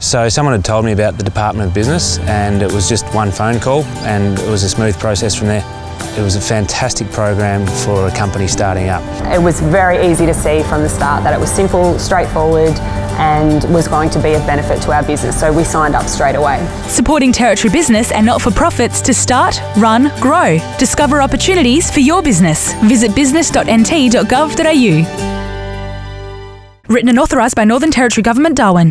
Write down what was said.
So someone had told me about the Department of Business and it was just one phone call and it was a smooth process from there. It was a fantastic program for a company starting up. It was very easy to see from the start that it was simple, straightforward and was going to be of benefit to our business, so we signed up straight away. Supporting territory business and not-for-profits to start, run, grow. Discover opportunities for your business. Visit business.nt.gov.au. Written and authorised by Northern Territory Government, Darwin.